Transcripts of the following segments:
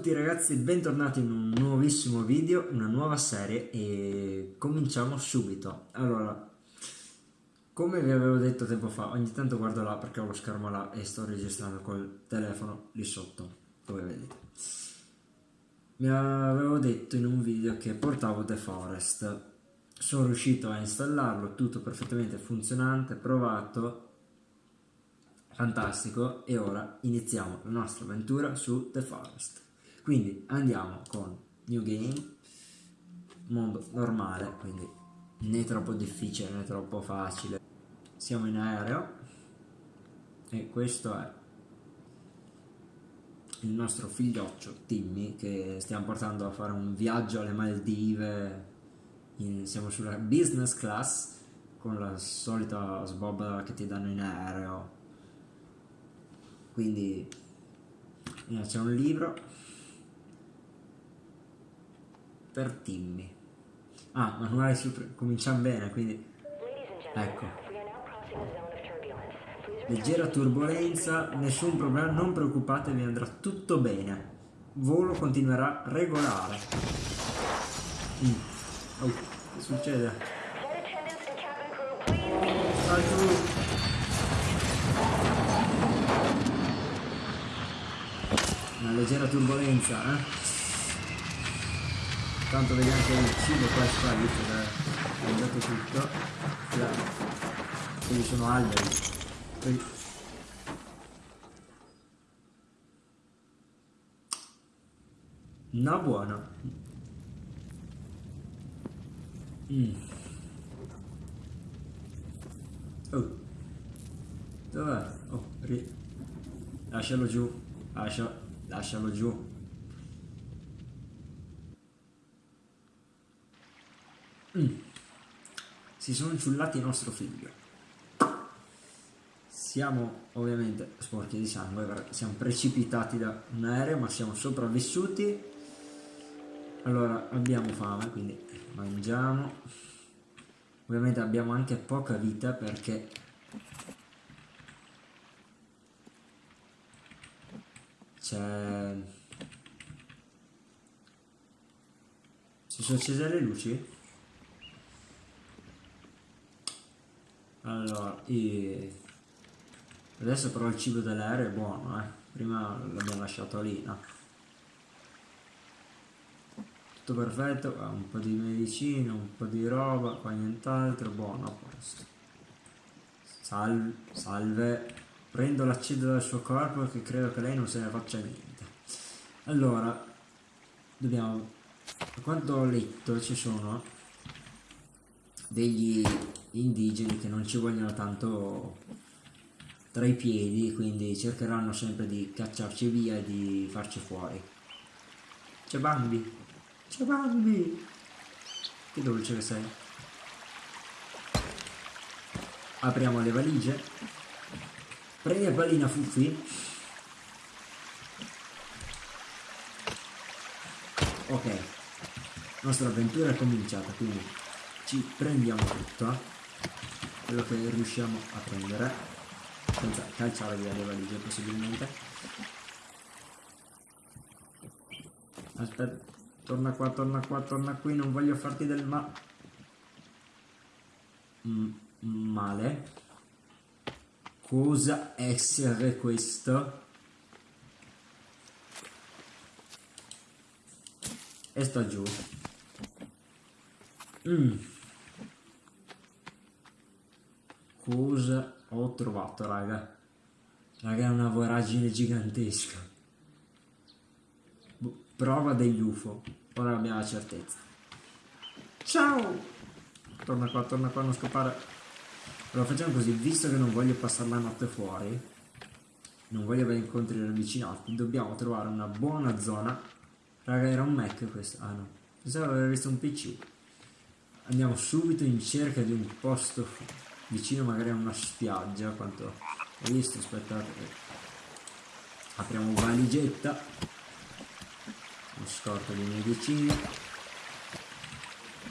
tutti ragazzi, bentornati in un nuovissimo video, una nuova serie e cominciamo subito. Allora, come vi avevo detto tempo fa, ogni tanto guardo là perché ho lo schermo là e sto registrando col telefono lì sotto, come vedete. Mi avevo detto in un video che portavo The Forest, sono riuscito a installarlo, tutto perfettamente funzionante, provato, fantastico e ora iniziamo la nostra avventura su The Forest quindi andiamo con New Game mondo normale quindi né troppo difficile né troppo facile. Siamo in aereo e questo è il nostro figlioccio Timmy che stiamo portando a fare un viaggio alle Maldive. In, siamo sulla business class con la solita sbobba che ti danno in aereo. Quindi c'è un libro per Timmy ah manuale super cominciamo bene quindi ecco leggera turbolenza nessun problema non preoccupatevi andrà tutto bene volo continuerà regolare mm. oh, che succede? Salto una leggera turbolenza eh? Tanto vedi anche il cibo qua sta visto che è mangiato tutto. Quindi sono alberi. Poi... no buono mm. oh. Dov'è? oh ri... lascialo giù. Lascia lascialo giù mm. si sono ciullati il nostro figlio siamo ovviamente sporchi di sangue siamo precipitati da un aereo ma siamo sopravvissuti allora abbiamo fame quindi mangiamo ovviamente abbiamo anche poca vita perché c'è... Si sono accese le luci? Allora, e... adesso però il cibo dell'aereo è buono, eh. Prima l'abbiamo lasciato lì, no? Tutto perfetto, un po' di medicina, un po' di roba, qua nient'altro, buono a posto. Salve, salve. Prendo l'acido dal suo corpo perché credo che lei non se ne faccia niente. Allora, dobbiamo... A quanto ho letto ci sono degli indigeni che non ci vogliono tanto tra i piedi, quindi cercheranno sempre di cacciarci via e di farci fuori. C'è Bambi! C'è Bambi! Che dolce che sei! Apriamo le valigie Prendi la pallina Fuffi. Ok, la nostra avventura è cominciata, quindi ci prendiamo tutto, quello che riusciamo a prendere, senza calciare via le valigie possibilmente. Aspetta, torna qua, torna qua, torna qui, non voglio farti del ma... Mm, male. Cosa essere questo? E sta giù. Mm. Cosa ho trovato raga. Raga è una voragine gigantesca. Boh, prova degli UFO ora abbiamo la certezza. Ciao! Torna qua torna qua non scappare. Allora facciamo così, visto che non voglio passare la notte fuori, non voglio avere incontri ravvicinati, dobbiamo trovare una buona zona. Raga, era un Mac questo? Ah no, pensavo di aver visto un PC. Andiamo subito in cerca di un posto vicino magari a una spiaggia, quanto ho visto, aspettate. Apriamo valigetta, un scorto di medicine.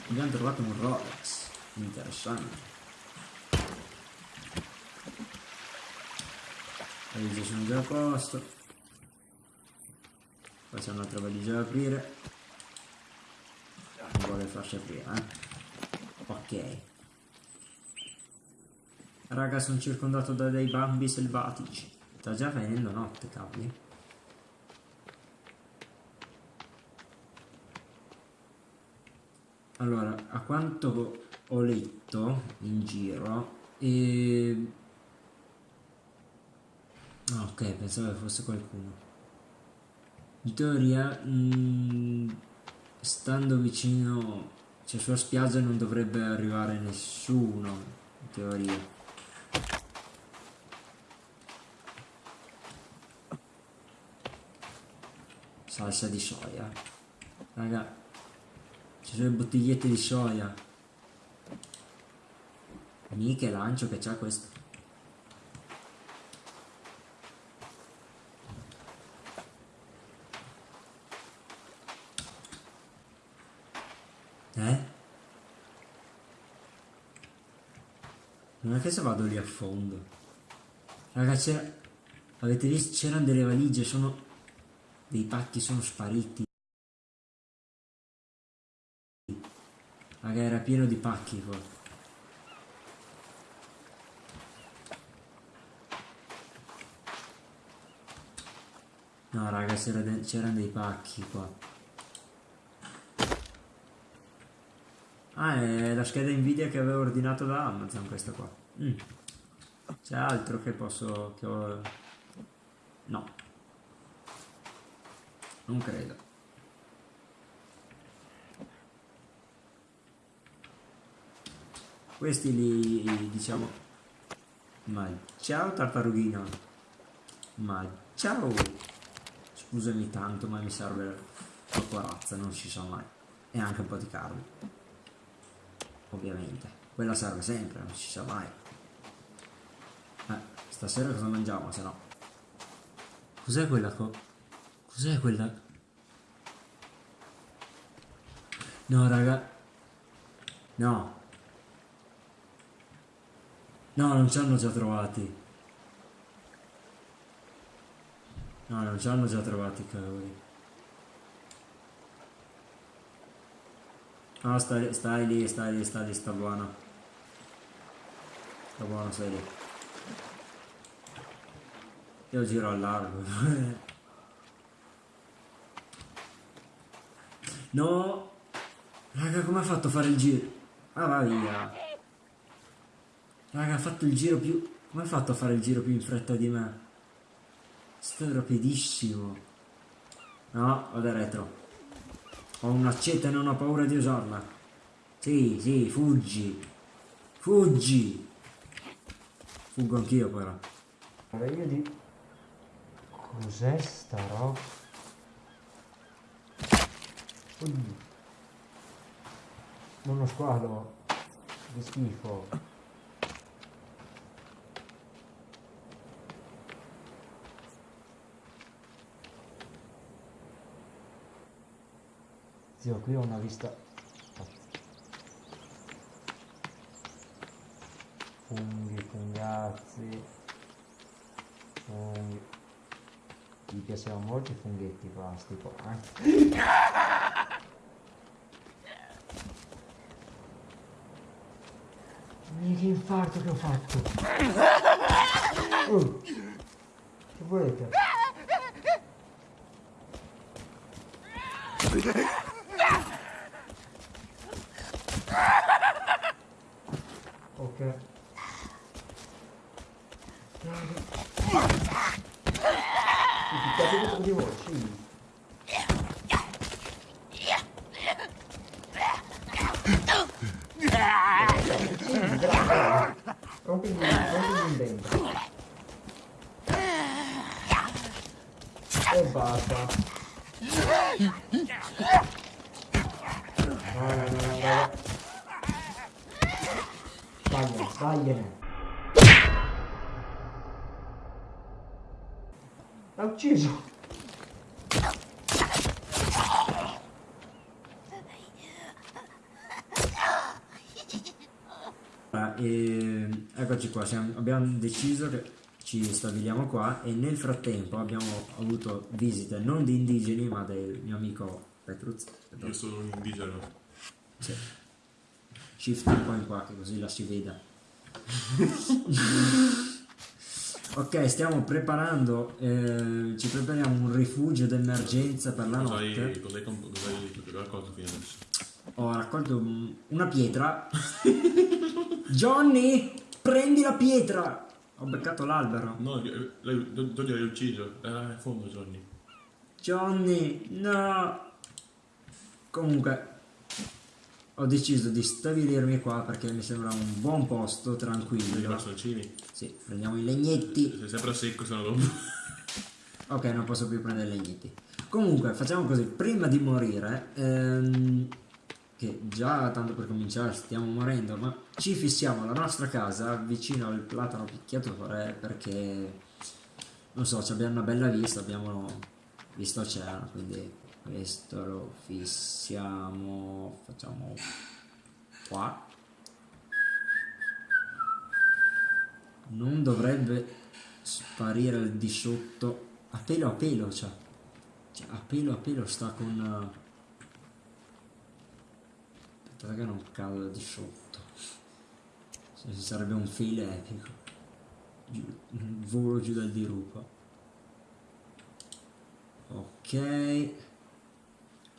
Abbiamo trovato un Rolex, interessante. le sono già a posto Poi c'è un'altra valigia da aprire. Non vuole farsi aprire, eh. Ok. Raga, sono circondato da dei bambi selvatici. Sta già venendo notte, capi. Allora, a quanto ho letto in giro, e... Ah, ok, pensavo fosse qualcuno. In teoria, mh, mm, stando vicino, cioè sulla spiaggia non dovrebbe arrivare nessuno, in teoria. Salsa di soia. Raga, ci sono le bottigliette di soia. Mica lancio che c'ha questo. Eh? Se vado lì a fondo. Ragazzi, avete visto? C'erano delle valigie, sono... Dei pacchi sono spariti. Raga, era pieno di pacchi qua. No, raga, c'erano dei pacchi qua. Ah, è la scheda Nvidia che avevo ordinato da Amazon questa qua. Mm. C'è altro che posso... che ho... No. Non credo. questi li diciamo ma ciao tartarughino ma ciao scusami tanto ma mi serve la corazza non si sa mai e anche un po' di carne ovviamente quella serve sempre non si sa mai eh, stasera cosa mangiamo se no cos'è quella co cos'è quella no raga no No, non ci hanno già trovati. No, non ci hanno già trovati, cavoli. No, stai, stai lì, stai lì, stai lì, sta buono. Sta buono, stai lì. Io giro al largo. no! Raga, come ha fatto a fare il giro? Ah, va via. Raga, ha fatto il giro più... Come ha fatto a fare il giro più in fretta di me? Sto rapidissimo. No, vado retro. Ho un'accetta e non ho paura di usarla. Sì, sì, fuggi. Fuggi. Fuggo anch'io però. Allora io di... Cos'è sta roba? Oddio. Uno squalo. Che schifo. Zio, qui ho una vista... Fungazzi... Funghi... Mi piacevano molto i funghetti plastico, eh? che infarto che ho fatto! Oh, che volete? Ok. Picchiate contro di voi, sì. Rompimi, rompimi in dentro. E basta. No, no, no. L'ha ucciso. E eccoci qua, siamo, abbiamo deciso che ci stabiliamo qua e nel frattempo abbiamo avuto visite non di indigeni ma del mio amico Petruz. Io sono un indigeno. Sì. Shift un po' in qua che così la si veda. ok, stiamo preparando, eh, ci prepariamo un rifugio d'emergenza per la Cosa hai, notte. cosa hai, comp- cosa hai raccolto fino adesso? Ho raccolto un- una pietra. Johnny, prendi la pietra! Ho beccato l'albero. No, tu l'hai ucciso. Era in fondo, Johnny. Johnny, no! Comunque, ho deciso di stabilirmi qua perché mi sembra un buon posto, tranquillo. bastoncini. Sì, prendiamo i legnetti. Sei sempre secco, se no dopo. Ok, non posso più prendere i legnetti. Comunque, facciamo così, prima di morire, ehm, che già tanto per cominciare stiamo morendo, ma ci fissiamo alla nostra casa vicino al platano picchiatore perché, non so, abbiamo una bella vista, abbiamo visto oceano, quindi questo lo fissiamo, facciamo qua. Non dovrebbe sparire il di sotto a pelo a pelo, cioè, cioè a pelo a pelo sta con... Aspettate che non cado di sotto. Se ci sarebbe un filo epico. Giù, un volo giù dal dirupo. Ok.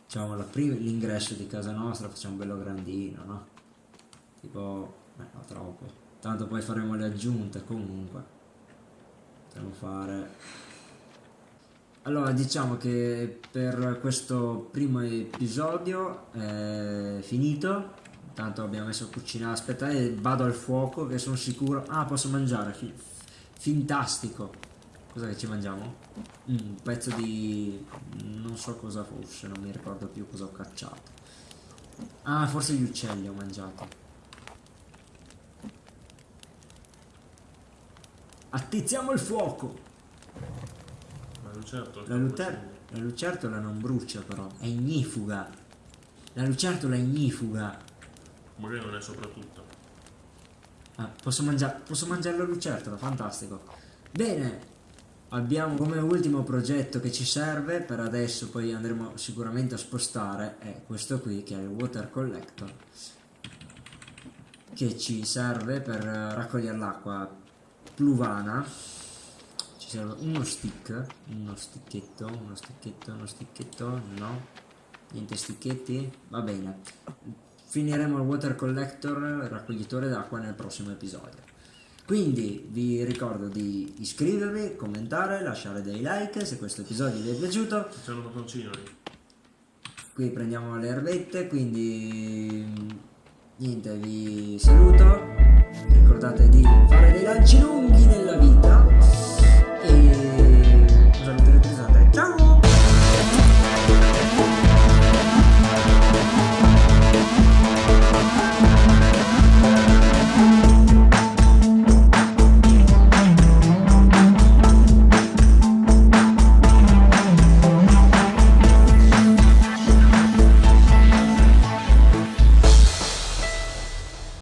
Facciamo l'ingresso di casa nostra, facciamo bello grandino, no? Tipo... Eh, no, troppo. Tanto poi faremo le aggiunte comunque. Potremmo fare... Allora, diciamo che per questo primo episodio è finito. Intanto abbiamo messo a cucinare. Aspettate, vado al fuoco che sono sicuro. Ah, posso mangiare. Fintastico. Cosa che ci mangiamo? Mm, un pezzo di... non so cosa fosse, non mi ricordo più cosa ho cacciato. Ah, forse gli uccelli ho mangiato. Attizziamo il fuoco! La, lucer- la lucertola non brucia però, è ignifuga. La lucertola è ignifuga. Magari non è soprattutto. Ah, posso, mangiare posso mangiare la lucertola, fantastico. Bene, abbiamo come ultimo progetto che ci serve, per adesso poi andremo sicuramente a spostare, è questo qui che è il water collector. Che ci serve per eh, raccogliere l'acqua pluvana. Serve uno stick, uno sticchetto, uno sticchetto, uno sticchetto, no. Niente sticchetti, va bene. Finiremo il water collector, raccoglitore d'acqua nel prossimo episodio. Quindi vi ricordo di iscrivervi, commentare, lasciare dei like se questo episodio vi è piaciuto. C'è un bottoncino lì. Qui prendiamo le erbette, quindi niente, vi saluto. Ricordate di fare dei lanci lunghi nella vita